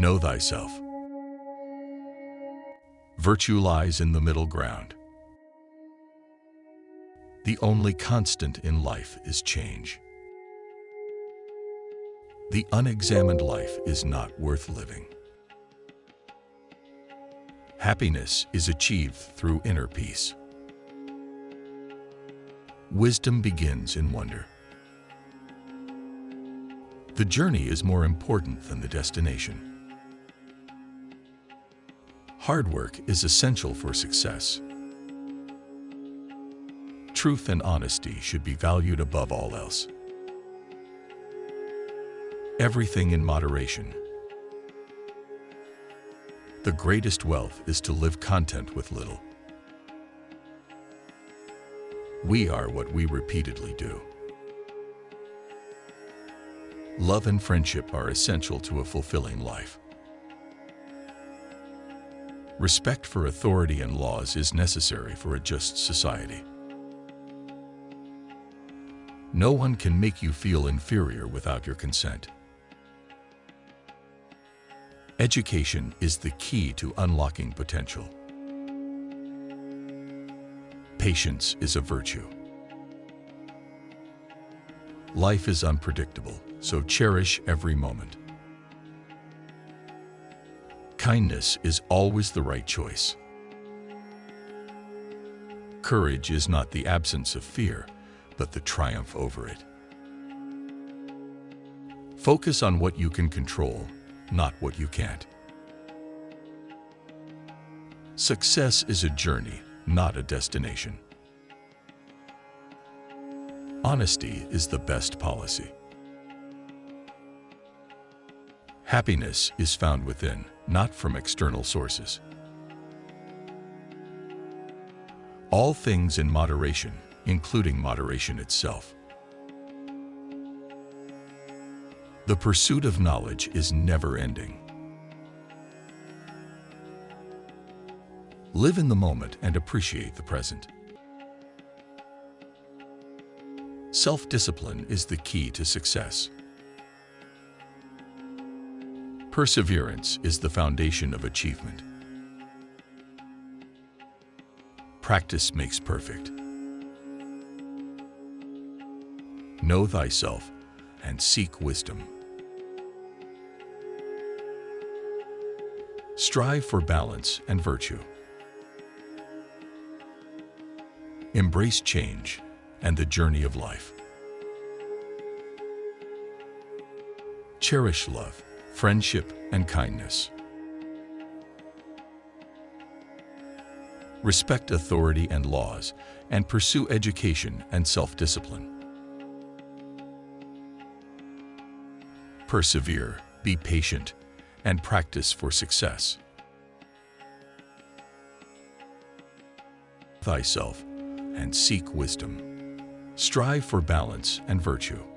Know thyself. Virtue lies in the middle ground. The only constant in life is change. The unexamined life is not worth living. Happiness is achieved through inner peace. Wisdom begins in wonder. The journey is more important than the destination. Hard work is essential for success. Truth and honesty should be valued above all else. Everything in moderation. The greatest wealth is to live content with little. We are what we repeatedly do. Love and friendship are essential to a fulfilling life. Respect for authority and laws is necessary for a just society. No one can make you feel inferior without your consent. Education is the key to unlocking potential. Patience is a virtue. Life is unpredictable, so cherish every moment. Kindness is always the right choice. Courage is not the absence of fear, but the triumph over it. Focus on what you can control, not what you can't. Success is a journey, not a destination. Honesty is the best policy. Happiness is found within, not from external sources. All things in moderation, including moderation itself. The pursuit of knowledge is never ending. Live in the moment and appreciate the present. Self-discipline is the key to success. Perseverance is the foundation of achievement. Practice makes perfect. Know thyself and seek wisdom. Strive for balance and virtue. Embrace change and the journey of life. Cherish love, friendship, and kindness. Respect authority and laws, and pursue education and self-discipline. Persevere, be patient, and practice for success. Thyself and seek wisdom. Strive for balance and virtue.